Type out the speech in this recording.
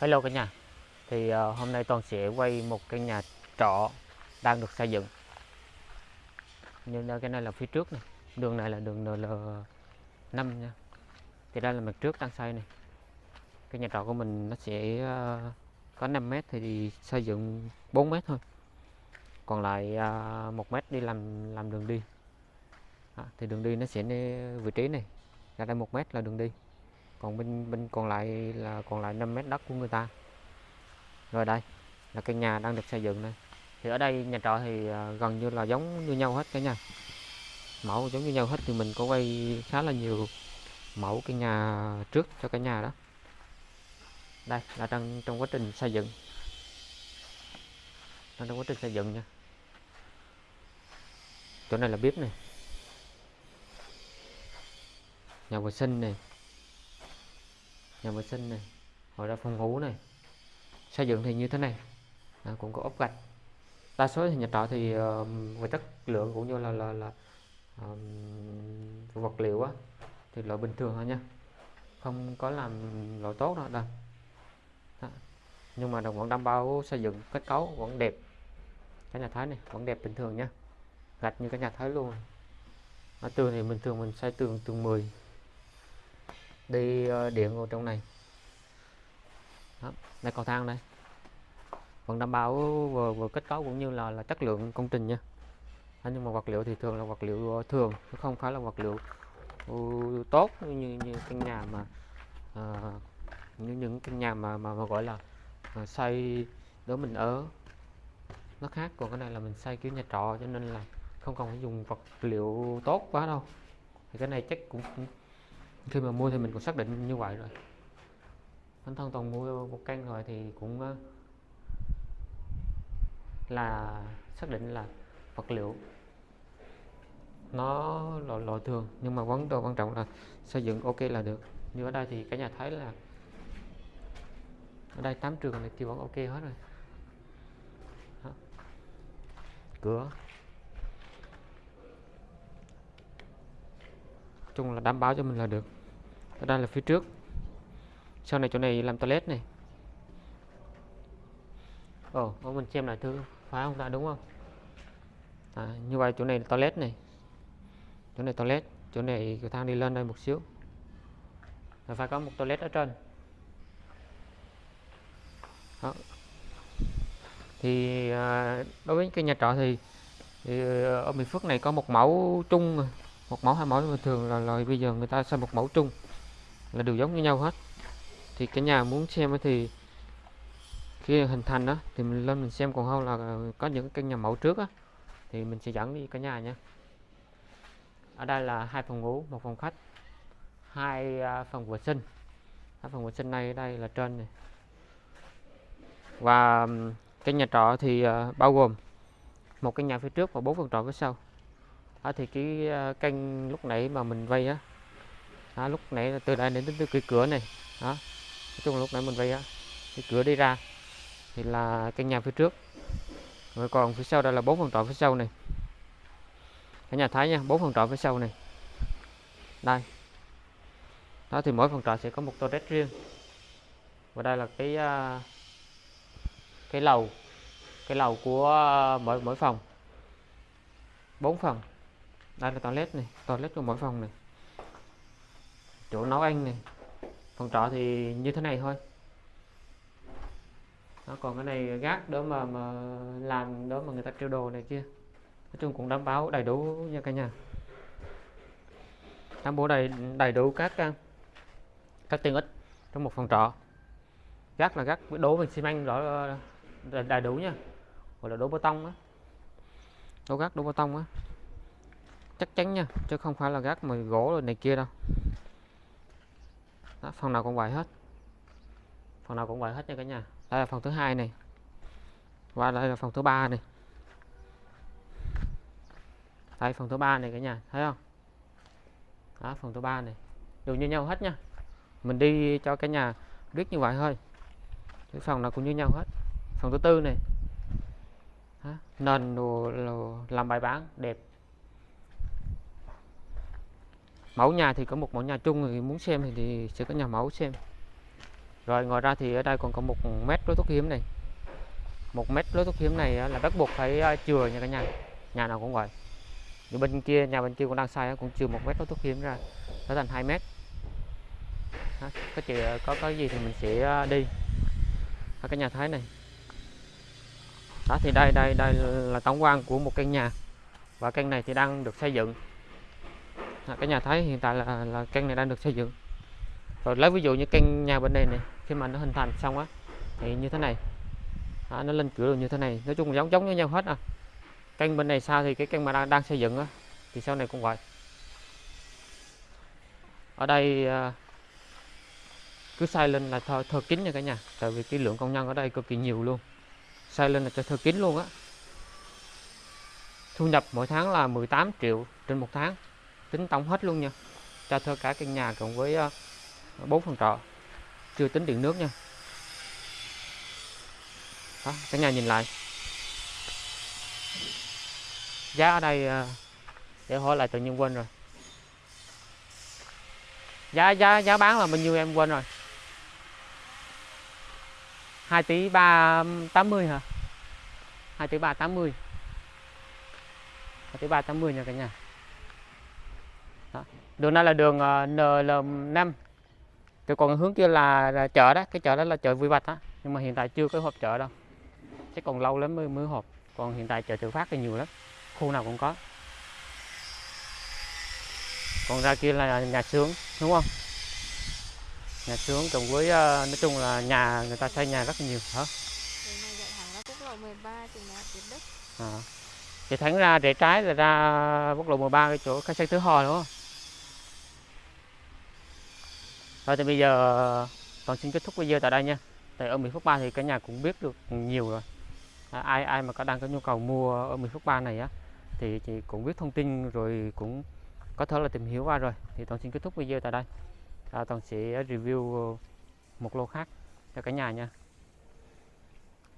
Hello cả nhà. Thì uh, hôm nay Toàn sẽ quay một căn nhà trọ đang được xây dựng. Nhưng cái này là phía trước này. Đường này là đường NL5 nha. Thì đây là mặt trước đang xây này. Cái nhà trọ của mình nó sẽ uh, có 5 mét thì xây dựng 4 mét thôi. Còn lại ờ, uh, 1 mét đi làm làm đường đi. À, Thì đường đi nó sẽ vị trí này. Ra đây 1 mét là đường đi còn bên bên còn lại là, còn lại 5 mét đất của người ta. Rồi đây, là căn nhà đang được xây dựng này thì ở đây nhà trọ thì à, gần như là giống như nhau hết cả nhà mẫu giống như nhau hết thì mình có quay khá là nhiều mẫu căn nhà trước cho cả nhà đó. Đây, là đang trong quá trình xây dựng. Đang trong quá trình xây dựng nha. Chỗ này là bếp này nhà vệ sinh này nhà vệ sinh này hoặc là phòng ngủ này. Xây dựng thì như thế này. À, cũng có ốp gạch. Đa số thì nhà trọ thì uh, về chất lượng cũng như là là, là um, vật liệu á thì loại bình thường thôi nha. Không có làm loại tốt đâu đâu. Đó. nhưng mà đồng vẫn đảm bảo xây dựng kết cấu vẫn đẹp. Cái nhà thái này vẫn đẹp bình thường nha. Gạch như cái nhà thái luôn. Ở tường thì bình thường mình xây tường tường 10 đi ờ, điện vào trong này. Đó, đây cầu thang đây. Vẫn đảm bảo vừa, vừa kết cấu cũng như là là chất lượng công trình nha. Đó, nhưng mà vật liệu thì thường là vật liệu ờ, thường chứ không phải là vật liệu uh, tốt như như căn nhà mà uh, như những căn nhà mà mà, mà gọi là uh, xây để mình ở. Nó khác còn cái này là mình xây kiểu nhà trọ cho nên là không cần phải dùng vật liệu tốt quá đâu. Thì cái này chắc cũng, cũng khi mà mua thì mình cũng xác định như vậy rồi. Bản thân toàn mua một căn rồi thì cũng ờ, là xác định là vật liệu nó loại, loại thường. Nhưng mà vấn đề quan trọng là xây dựng ok là được. Như ở đây thì cả nhà thấy là ở đây 8 trường này thì vẫn ok hết rồi. Đó. cửa. Chung là đảm bảo cho mình là được ở là phía trước. Sau này chỗ này làm toilet này. Ồ oh, mình xem lại thứ phá không? Ta đúng không? À, như vậy chỗ này là toilet này. Chỗ này toilet chỗ này cầu thang đi lên đây một xíu. Là phải có một toilet ở trên. Đó. thì à, đối với cái nhà trọ thì, thì ờ, ở miền Phước này có một mẫu chung. Một mẫu hai mẫu thường là, là bây giờ người ta xây một mẫu chung là đều giống như nhau hết. Thì cái nhà muốn xem thì khi hình thành đó thì mình lên mình xem còn không là có những căn nhà mẫu trước á thì mình sẽ dẫn đi cả nhà nha. Ở đây là hai phòng ngủ một phòng khách hai à, phòng vệ sinh. Hai phòng vệ sinh này đây là trên này. Và cái nhà trọ thì à, bao gồm một căn nhà phía trước và bốn phòng trọ phía sau. Đó, thì cái à, căn lúc nãy mà mình vay á đó, lúc nãy từ đây đến từ cái cửa này. Đó. Nói chung là lúc nãy mình vây á cái cửa đi ra thì là căn nhà phía trước. Rồi còn phía sau đây là bốn phòng trọ phía sau này. Cả nhà thấy nha bốn phòng trọ phía sau này. Đây. Đó thì mỗi phòng trọ sẽ có một toilet riêng. Và đây là cái à, cái lầu cái lầu của à, mỗi mỗi phòng. Bốn phòng. Đây là toilet này toilet của mỗi phòng này chỗ nấu ăn này. Phòng trọ thì như thế này thôi. Đó, còn cái này gác đó mà mà làm đó mà người ta treo đồ này kia. Nói chung cũng đảm bảo đầy đủ nha cả nhà. Đảm bảo đầy đầy đủ các à, các tiện ích trong một phòng trọ. Gác là gác đổ bằng xi măng rõ ờ, đầy đủ nha. Gọi là đổ bê tông á. Đổ gác đổ bê tông á. Chắc chắn nha chứ không phải là gác mà gỗ rồi này kia đâu đó, phòng nào cũng vậy hết. Phòng nào cũng vậy hết nha cả nhà. Đây là phòng thứ hai này. Và đây là phòng thứ ba này. Đây phòng thứ ba này cả nhà thấy không? Đó phòng thứ ba này. Đều như nhau hết nha. Mình đi cho cả nhà biết như vậy thôi. Cái phòng nào cũng như nhau hết. Phòng thứ tư này. Đó. nền đồ, đồ làm bài bán đẹp. Mẫu nhà thì có một mẫu nhà chung thì muốn xem thì, thì sẽ có nhà mẫu xem. Rồi ngoài ra thì ở đây còn có một mét lối thoát hiểm này. Một mét lối thoát hiểm này là bắt buộc phải chừa nha cả nhà. Nhà nào cũng vậy. Như bên kia nhà bên kia cũng đang xây cũng chừa một mét lối thoát hiểm ra trở thành 2 mét. Đó, có chị ờ, có cái gì thì mình sẽ đi. Ở cái nhà thái này. Đó thì đây đây đây là tổng quan của một căn nhà. Và căn này thì đang được xây dựng cái nhà thái hiện tại là là căn này đang được xây dựng. Rồi lấy ví dụ như căn nhà bên đây này khi mà nó hình thành xong á thì như thế này. À, nó lên cửa như thế này. Nói chung giống giống như nhau hết à. Căn bên này sao thì cái căn mà đang đang xây dựng á thì sau này cũng vậy. Ở đây à, cứ xây lên là thơ, thơ kín nha cả nhà. Tại vì cái lượng công nhân ở đây cực kỳ nhiều luôn. Xây lên là cho thơ kín luôn á. Thu nhập mỗi tháng là 18 triệu trên một tháng tính tổng hết luôn nha. Cho thuê cả căn nhà cộng với ờ, bốn phòng trọ. Chưa tính điện nước nha. Đó, cả nhà nhìn lại. Giá ở đây ờ, để hỏi lại tự nhiên quên rồi. Giá giá giá bán là bao nhiêu em quên rồi? 2 tỷ 380 hả? 2 tỷ 380 2 tỷ 380 nha cả nhà đó. đường này là đường ờ, NL5 cái còn hướng kia là, là chợ đó cái chợ đó là chợ Vui Bạch á. Nhưng mà hiện tại chưa có hộp chợ đâu. Chắc còn lâu lắm mới mới họp còn hiện tại chợ tự phát thì nhiều lắm. Khu nào cũng có. Còn ra kia là nhà xưởng đúng không? Nhà xưởng cùng với ờ, nói chung là nhà người ta xây nhà rất nhiều hả? Đường này chạy thẳng ra quốc lộ 13 chừng nào tiệm đất. à. thì thẳng ra rẽ trái là ra quốc lộ 13 cái chỗ khách sạn Thứ Hò đúng không thôi thì bây giờ ờ, toàn xin kết thúc video tại đây nha. Tại ở Mỹ Phước 3 thì cả nhà cũng biết được nhiều rồi. À, ai ai mà có đang có nhu cầu mua ở Mỹ Phước 3 này á thì, chị cũng biết thông tin rồi cũng có thể là tìm hiểu qua rồi. Thì toàn xin kết thúc video tại đây. À, toàn sẽ review một lô khác cho cả nhà nha.